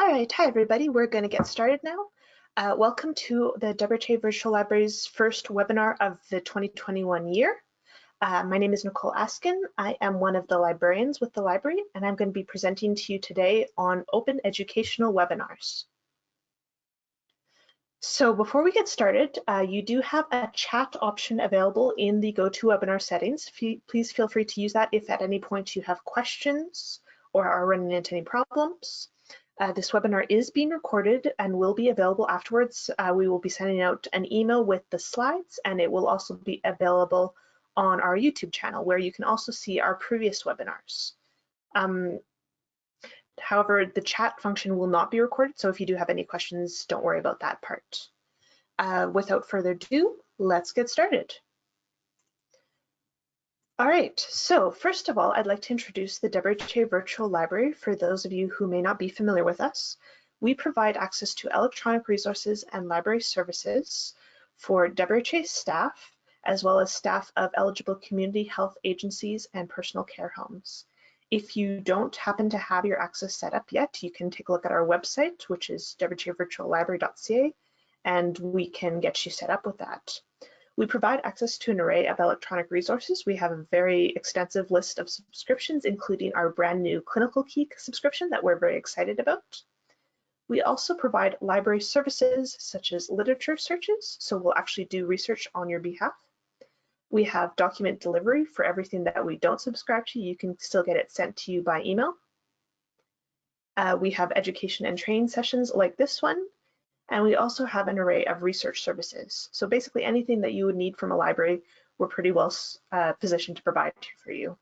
All right, hi everybody. We're going to get started now. Uh, welcome to the WRHA Virtual Library's first webinar of the 2021 year. Uh, my name is Nicole Askin. I am one of the librarians with the library, and I'm going to be presenting to you today on open educational webinars. So before we get started, uh, you do have a chat option available in the GoToWebinar settings. Please feel free to use that if at any point you have questions or are running into any problems. Uh, this webinar is being recorded and will be available afterwards. Uh, we will be sending out an email with the slides and it will also be available on our YouTube channel where you can also see our previous webinars. Um, however, the chat function will not be recorded, so if you do have any questions, don't worry about that part. Uh, without further ado, let's get started. All right, so first of all, I'd like to introduce the WRHA Virtual Library for those of you who may not be familiar with us. We provide access to electronic resources and library services for WRHA staff, as well as staff of eligible community health agencies and personal care homes. If you don't happen to have your access set up yet, you can take a look at our website, which is wrhavirtuallibrary.ca, and we can get you set up with that. We provide access to an array of electronic resources. We have a very extensive list of subscriptions, including our brand new Clinical Key subscription that we're very excited about. We also provide library services such as literature searches, so we'll actually do research on your behalf. We have document delivery for everything that we don't subscribe to. You can still get it sent to you by email. Uh, we have education and training sessions like this one, and we also have an array of research services. So basically anything that you would need from a library, we're pretty well uh, positioned to provide for you.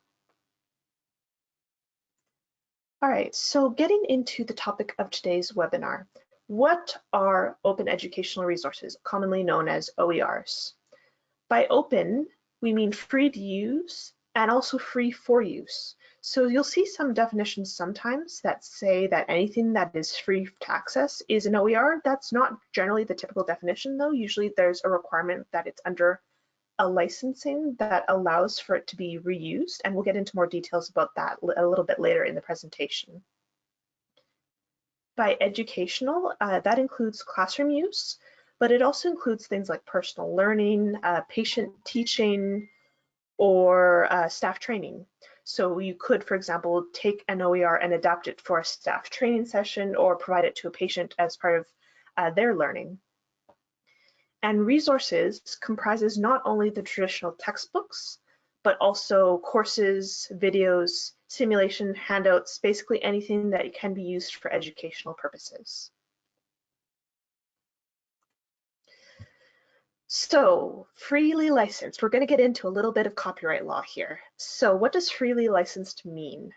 All right, so getting into the topic of today's webinar, what are open educational resources, commonly known as OERs? By open, we mean free to use and also free for use. So you'll see some definitions sometimes that say that anything that is free to access is an OER. That's not generally the typical definition though. Usually there's a requirement that it's under a licensing that allows for it to be reused. And we'll get into more details about that a little bit later in the presentation. By educational, uh, that includes classroom use, but it also includes things like personal learning, uh, patient teaching, or uh, staff training. So you could, for example, take an OER and adapt it for a staff training session or provide it to a patient as part of uh, their learning. And resources comprises not only the traditional textbooks, but also courses, videos, simulation, handouts, basically anything that can be used for educational purposes. So freely licensed, we're going to get into a little bit of copyright law here. So what does freely licensed mean?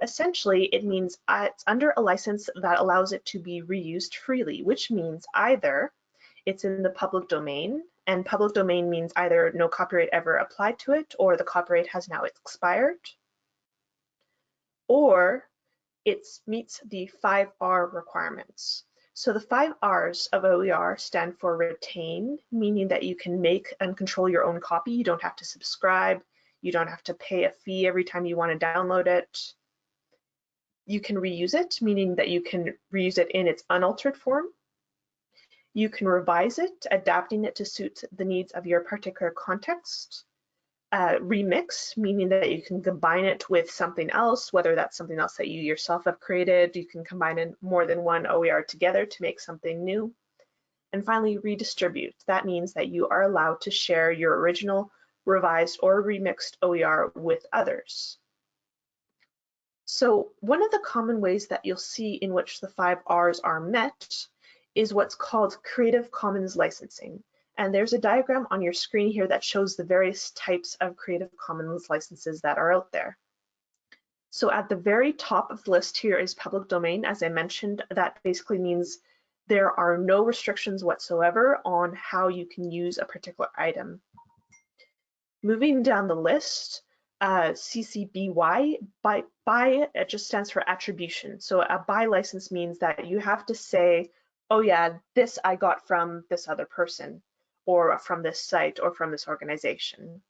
Essentially, it means uh, it's under a license that allows it to be reused freely, which means either it's in the public domain, and public domain means either no copyright ever applied to it or the copyright has now expired, or it meets the 5R requirements. So the five R's of OER stand for retain, meaning that you can make and control your own copy. You don't have to subscribe. You don't have to pay a fee every time you want to download it. You can reuse it, meaning that you can reuse it in its unaltered form. You can revise it, adapting it to suit the needs of your particular context uh, remix, meaning that you can combine it with something else, whether that's something else that you yourself have created. You can combine in more than one OER together to make something new. And finally, redistribute. That means that you are allowed to share your original, revised, or remixed OER with others. So one of the common ways that you'll see in which the five R's are met is what's called Creative Commons licensing. And there's a diagram on your screen here that shows the various types of Creative Commons licenses that are out there. So at the very top of the list here is public domain. As I mentioned, that basically means there are no restrictions whatsoever on how you can use a particular item. Moving down the list, uh, CC BY, BY, it just stands for attribution. So a BY license means that you have to say, oh yeah, this I got from this other person or from this site or from this organization.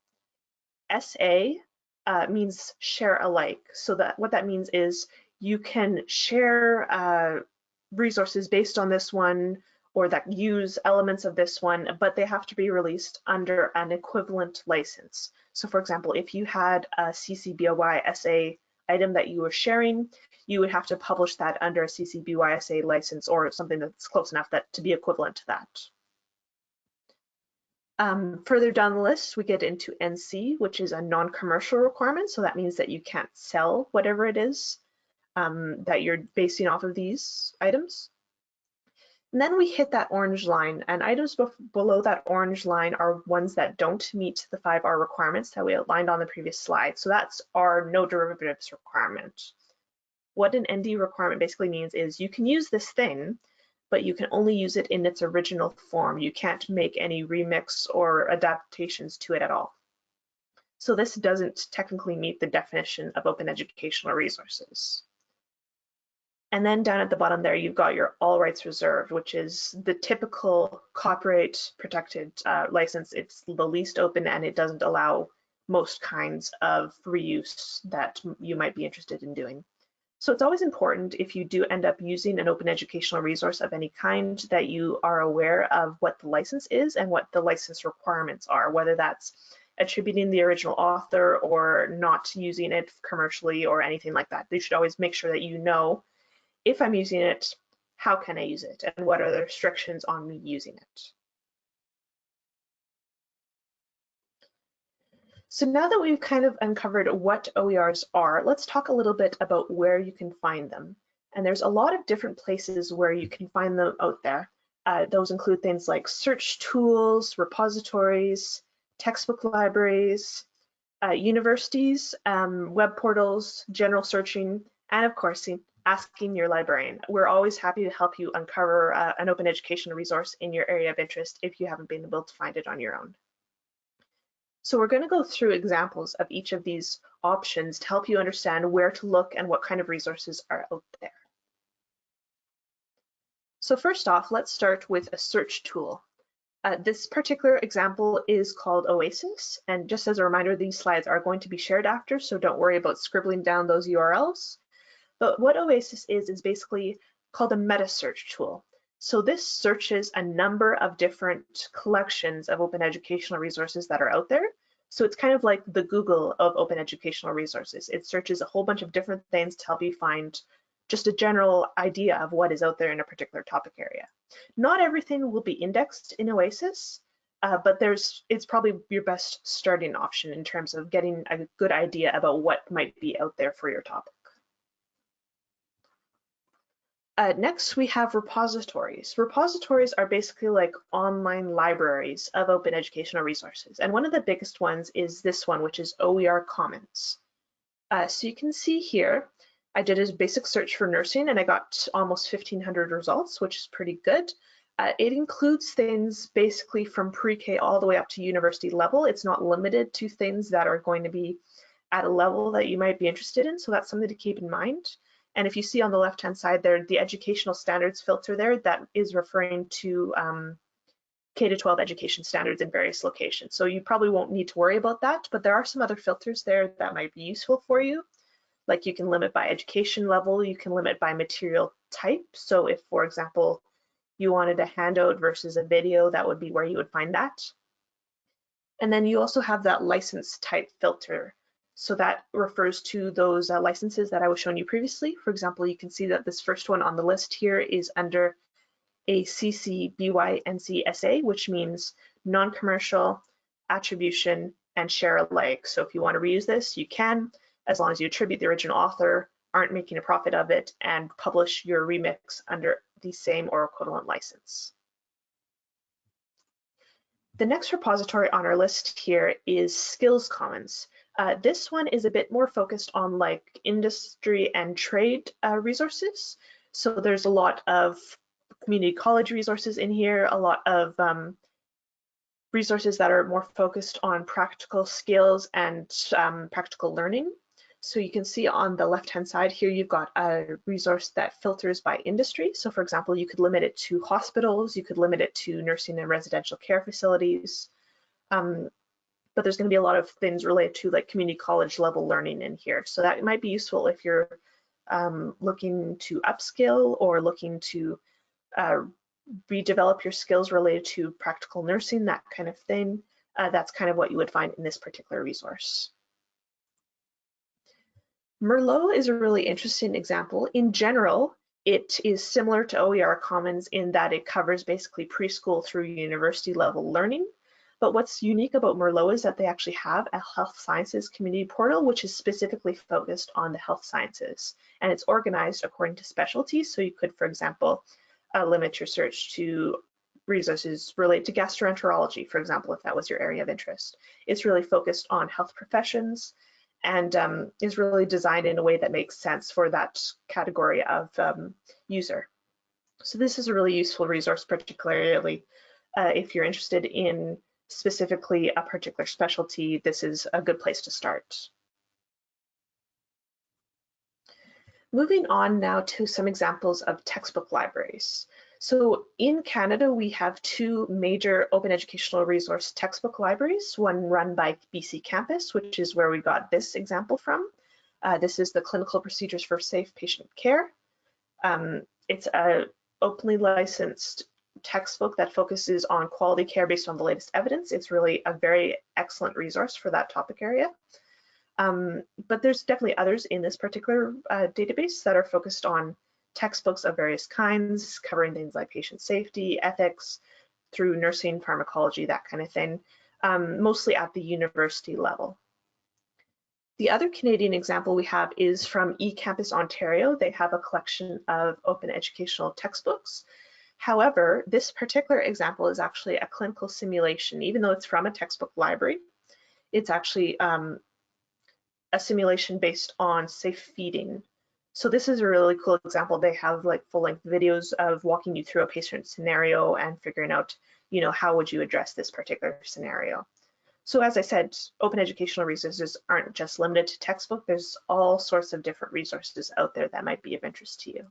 SA uh, means share alike. So that what that means is you can share uh, resources based on this one or that use elements of this one, but they have to be released under an equivalent license. So for example, if you had a CC BY SA item that you were sharing, you would have to publish that under a CC BY SA license or something that's close enough that to be equivalent to that. Um, further down the list, we get into NC, which is a non-commercial requirement. So that means that you can't sell whatever it is um, that you're basing off of these items. And then we hit that orange line and items below that orange line are ones that don't meet the 5R requirements that we outlined on the previous slide. So that's our no derivatives requirement. What an ND requirement basically means is you can use this thing, but you can only use it in its original form. You can't make any remix or adaptations to it at all. So this doesn't technically meet the definition of open educational resources. And then down at the bottom there, you've got your all rights reserved, which is the typical copyright protected uh, license. It's the least open and it doesn't allow most kinds of reuse that you might be interested in doing. So it's always important if you do end up using an open educational resource of any kind that you are aware of what the license is and what the license requirements are, whether that's attributing the original author or not using it commercially or anything like that. You should always make sure that you know if I'm using it, how can I use it? And what are the restrictions on me using it? So now that we've kind of uncovered what OERs are, let's talk a little bit about where you can find them. And there's a lot of different places where you can find them out there. Uh, those include things like search tools, repositories, textbook libraries, uh, universities, um, web portals, general searching, and of course, asking your librarian. We're always happy to help you uncover uh, an open educational resource in your area of interest if you haven't been able to find it on your own. So we're going to go through examples of each of these options to help you understand where to look and what kind of resources are out there. So first off, let's start with a search tool. Uh, this particular example is called OASIS, and just as a reminder, these slides are going to be shared after, so don't worry about scribbling down those URLs. But what OASIS is, is basically called a meta search tool. So this searches a number of different collections of open educational resources that are out there. So it's kind of like the Google of open educational resources. It searches a whole bunch of different things to help you find just a general idea of what is out there in a particular topic area. Not everything will be indexed in OASIS, uh, but there's it's probably your best starting option in terms of getting a good idea about what might be out there for your topic. Uh, next, we have repositories. Repositories are basically like online libraries of open educational resources. And one of the biggest ones is this one, which is OER Commons. Uh, so you can see here, I did a basic search for nursing and I got almost 1500 results, which is pretty good. Uh, it includes things basically from pre-K all the way up to university level. It's not limited to things that are going to be at a level that you might be interested in. So that's something to keep in mind. And if you see on the left-hand side there, the educational standards filter there, that is referring to um, K-12 education standards in various locations. So you probably won't need to worry about that, but there are some other filters there that might be useful for you. Like you can limit by education level, you can limit by material type. So if, for example, you wanted a handout versus a video, that would be where you would find that. And then you also have that license type filter. So that refers to those uh, licenses that I was showing you previously. For example, you can see that this first one on the list here is under a CC BY NC SA, which means non-commercial, attribution, and share alike. So if you want to reuse this, you can, as long as you attribute the original author, aren't making a profit of it, and publish your remix under the same or equivalent license. The next repository on our list here is Skills Commons. Uh, this one is a bit more focused on like industry and trade uh, resources. So there's a lot of community college resources in here, a lot of um, resources that are more focused on practical skills and um, practical learning. So you can see on the left-hand side here, you've got a resource that filters by industry. So for example, you could limit it to hospitals, you could limit it to nursing and residential care facilities. Um, but there's going to be a lot of things related to like community college level learning in here. So that might be useful if you're um, looking to upskill or looking to uh, redevelop your skills related to practical nursing, that kind of thing, uh, that's kind of what you would find in this particular resource. Merlot is a really interesting example. In general, it is similar to OER Commons in that it covers basically preschool through university level learning. But what's unique about Merlot is that they actually have a health sciences community portal, which is specifically focused on the health sciences. And it's organized according to specialties. So you could, for example, uh, limit your search to resources related to gastroenterology, for example, if that was your area of interest. It's really focused on health professions and um, is really designed in a way that makes sense for that category of um, user. So this is a really useful resource, particularly uh, if you're interested in specifically a particular specialty, this is a good place to start. Moving on now to some examples of textbook libraries. So in Canada, we have two major open educational resource textbook libraries, one run by BC Campus, which is where we got this example from. Uh, this is the Clinical Procedures for Safe Patient Care. Um, it's a openly licensed textbook that focuses on quality care based on the latest evidence. It's really a very excellent resource for that topic area. Um, but there's definitely others in this particular uh, database that are focused on textbooks of various kinds covering things like patient safety, ethics, through nursing, pharmacology, that kind of thing, um, mostly at the university level. The other Canadian example we have is from eCampus Ontario. They have a collection of open educational textbooks. However, this particular example is actually a clinical simulation. Even though it's from a textbook library, it's actually um, a simulation based on safe feeding so this is a really cool example. They have like full length videos of walking you through a patient scenario and figuring out, you know, how would you address this particular scenario. So as I said, open educational resources aren't just limited to textbook. There's all sorts of different resources out there that might be of interest to you.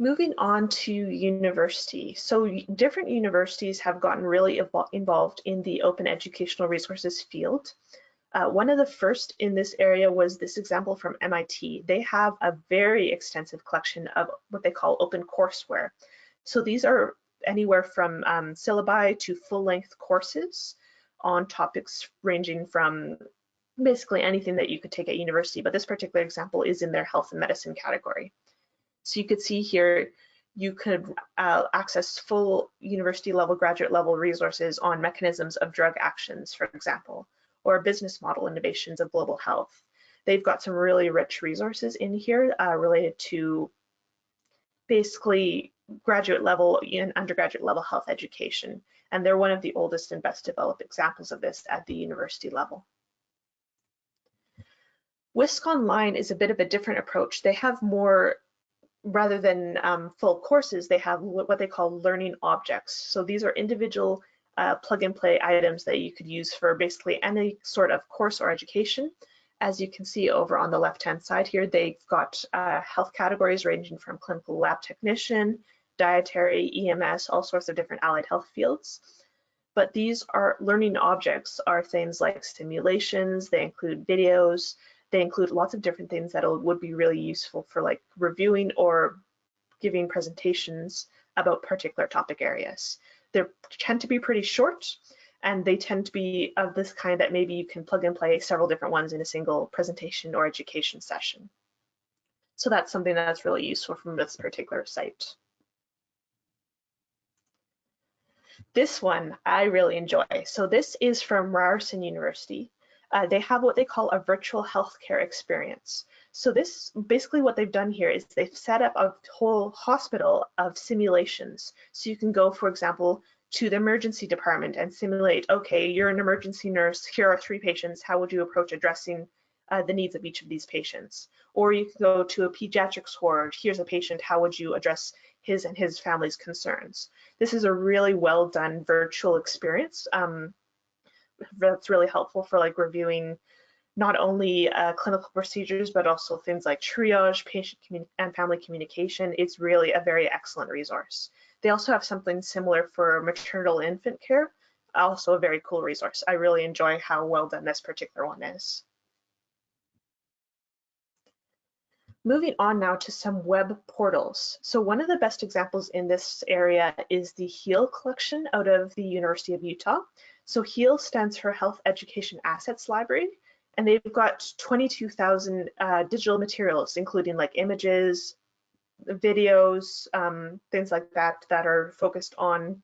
Moving on to university. So different universities have gotten really involved in the open educational resources field. Uh, one of the first in this area was this example from MIT. They have a very extensive collection of what they call open courseware. So these are anywhere from um, syllabi to full-length courses on topics ranging from basically anything that you could take at university, but this particular example is in their health and medicine category. So you could see here, you could uh, access full university level, graduate level resources on mechanisms of drug actions, for example or business model innovations of global health. They've got some really rich resources in here uh, related to basically graduate level and undergraduate level health education. And they're one of the oldest and best developed examples of this at the university level. WISC Online is a bit of a different approach. They have more, rather than um, full courses, they have what they call learning objects. So these are individual uh, plug and play items that you could use for basically any sort of course or education. As you can see over on the left-hand side here, they've got uh, health categories ranging from clinical lab technician, dietary, EMS, all sorts of different allied health fields. But these are learning objects are things like simulations, they include videos, they include lots of different things that would be really useful for like reviewing or giving presentations about particular topic areas. They tend to be pretty short and they tend to be of this kind that maybe you can plug and play several different ones in a single presentation or education session. So that's something that's really useful from this particular site. This one I really enjoy. So this is from Ryerson University. Uh, they have what they call a virtual healthcare experience. So this basically what they've done here is they've set up a whole hospital of simulations. So you can go, for example, to the emergency department and simulate, okay, you're an emergency nurse, here are three patients, how would you approach addressing uh, the needs of each of these patients? Or you can go to a pediatrics ward, here's a patient, how would you address his and his family's concerns? This is a really well done virtual experience um, that's really helpful for like reviewing not only uh, clinical procedures, but also things like triage, patient and family communication. It's really a very excellent resource. They also have something similar for maternal infant care, also a very cool resource. I really enjoy how well done this particular one is. Moving on now to some web portals. So one of the best examples in this area is the HEAL collection out of the University of Utah. So HEAL stands for Health Education Assets Library, and they've got 22,000 uh, digital materials, including like images, videos, um, things like that, that are focused on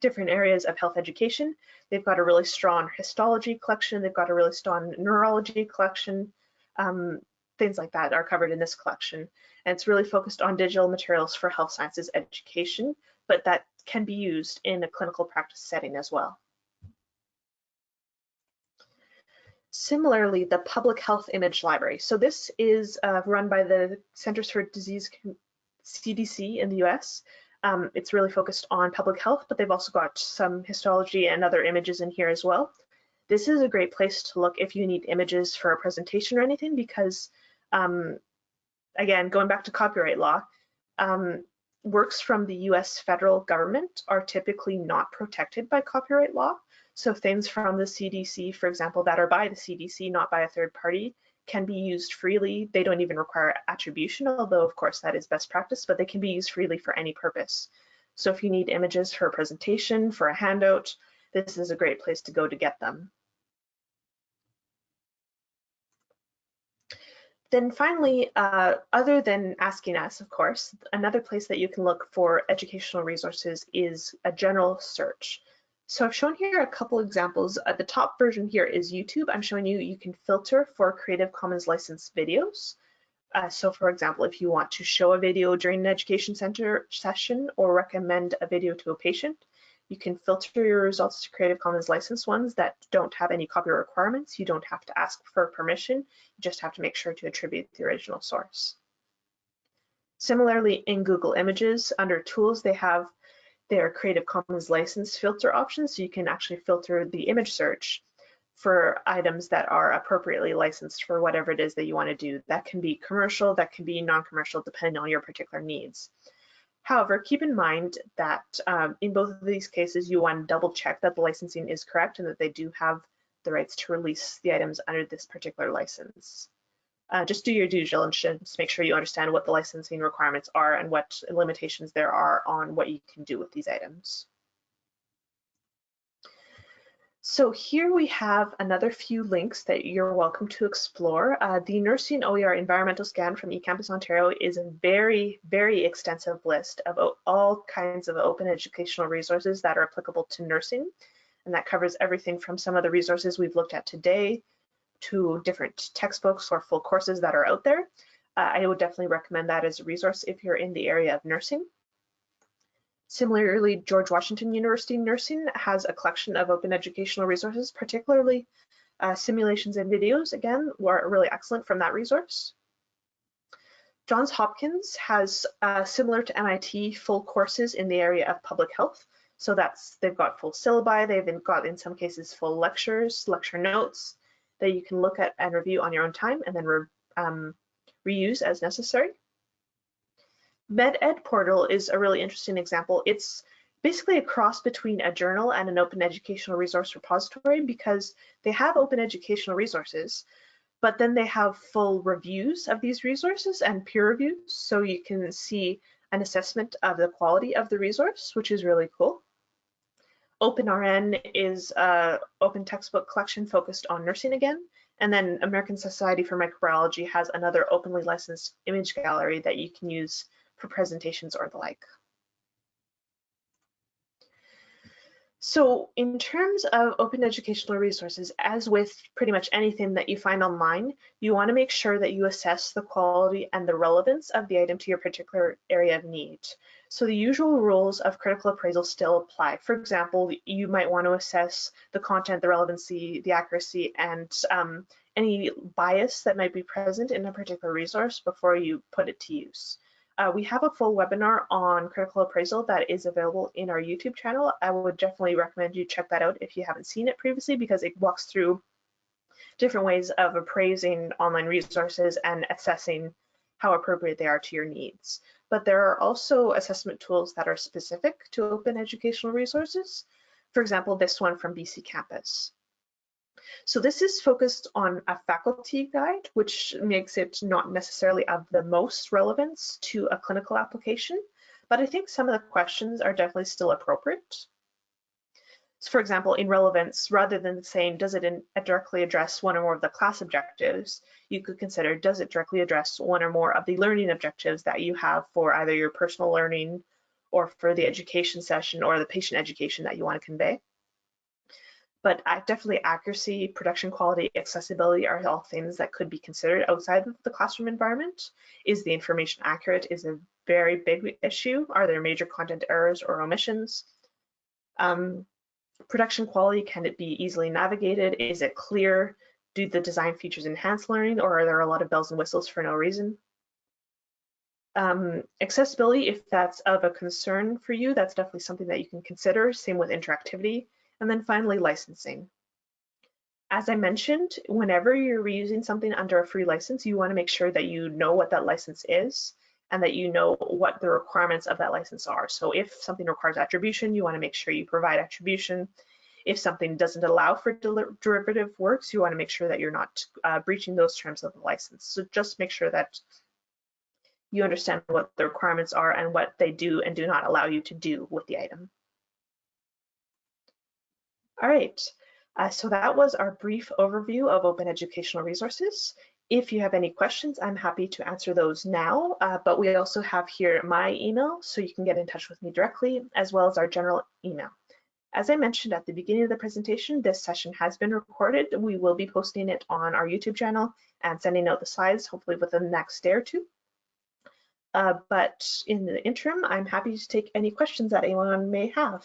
different areas of health education. They've got a really strong histology collection. They've got a really strong neurology collection. Um, things like that are covered in this collection. And it's really focused on digital materials for health sciences education, but that can be used in a clinical practice setting as well. Similarly, the Public Health Image Library. So this is uh, run by the Centers for Disease CDC in the US. Um, it's really focused on public health, but they've also got some histology and other images in here as well. This is a great place to look if you need images for a presentation or anything because um, again, going back to copyright law, um, works from the US federal government are typically not protected by copyright law. So things from the CDC, for example, that are by the CDC, not by a third party, can be used freely. They don't even require attribution, although of course that is best practice, but they can be used freely for any purpose. So if you need images for a presentation, for a handout, this is a great place to go to get them. Then finally, uh, other than asking us, of course, another place that you can look for educational resources is a general search. So I've shown here a couple examples. Uh, the top version here is YouTube. I'm showing you you can filter for Creative Commons licensed videos. Uh, so for example, if you want to show a video during an education center session or recommend a video to a patient, you can filter your results to Creative Commons licensed ones that don't have any copyright requirements. You don't have to ask for permission. You just have to make sure to attribute the original source. Similarly, in Google Images, under Tools, they have their Creative Commons license filter options, so you can actually filter the image search for items that are appropriately licensed for whatever it is that you want to do. That can be commercial, that can be non-commercial, depending on your particular needs. However, keep in mind that um, in both of these cases, you want to double check that the licensing is correct and that they do have the rights to release the items under this particular license. Uh, just do your due diligence, make sure you understand what the licensing requirements are and what limitations there are on what you can do with these items. So here we have another few links that you're welcome to explore. Uh, the Nursing OER Environmental Scan from eCampus Ontario is a very, very extensive list of all kinds of open educational resources that are applicable to nursing. And that covers everything from some of the resources we've looked at today to different textbooks or full courses that are out there. Uh, I would definitely recommend that as a resource if you're in the area of nursing. Similarly, George Washington University Nursing has a collection of open educational resources, particularly uh, simulations and videos, again, were really excellent from that resource. Johns Hopkins has, uh, similar to MIT, full courses in the area of public health. So that's, they've got full syllabi, they've got in some cases full lectures, lecture notes that you can look at and review on your own time and then re, um, reuse as necessary. MedEd portal is a really interesting example. It's basically a cross between a journal and an open educational resource repository because they have open educational resources, but then they have full reviews of these resources and peer reviews. So you can see an assessment of the quality of the resource, which is really cool. OpenRN is a open textbook collection focused on nursing again. And then American Society for Microbiology has another openly licensed image gallery that you can use for presentations or the like. So in terms of open educational resources, as with pretty much anything that you find online, you want to make sure that you assess the quality and the relevance of the item to your particular area of need. So the usual rules of critical appraisal still apply. For example, you might want to assess the content, the relevancy, the accuracy, and um, any bias that might be present in a particular resource before you put it to use. Uh, we have a full webinar on critical appraisal that is available in our YouTube channel. I would definitely recommend you check that out if you haven't seen it previously because it walks through different ways of appraising online resources and assessing how appropriate they are to your needs. But there are also assessment tools that are specific to open educational resources. For example, this one from BC Campus. So this is focused on a faculty guide, which makes it not necessarily of the most relevance to a clinical application, but I think some of the questions are definitely still appropriate. So for example, in relevance, rather than saying, does it in, uh, directly address one or more of the class objectives, you could consider, does it directly address one or more of the learning objectives that you have for either your personal learning or for the education session or the patient education that you want to convey? But definitely accuracy, production quality, accessibility are all things that could be considered outside of the classroom environment. Is the information accurate is a very big issue. Are there major content errors or omissions? Um, Production quality, can it be easily navigated? Is it clear? Do the design features enhance learning or are there a lot of bells and whistles for no reason? Um, accessibility, if that's of a concern for you, that's definitely something that you can consider. Same with interactivity. And then finally, licensing. As I mentioned, whenever you're reusing something under a free license, you want to make sure that you know what that license is and that you know what the requirements of that license are. So if something requires attribution, you want to make sure you provide attribution. If something doesn't allow for derivative works, you want to make sure that you're not uh, breaching those terms of the license. So just make sure that you understand what the requirements are and what they do and do not allow you to do with the item. All right, uh, so that was our brief overview of open educational resources. If you have any questions, I'm happy to answer those now, uh, but we also have here my email, so you can get in touch with me directly, as well as our general email. As I mentioned at the beginning of the presentation, this session has been recorded. We will be posting it on our YouTube channel and sending out the slides, hopefully within the next day or two. Uh, but in the interim, I'm happy to take any questions that anyone may have.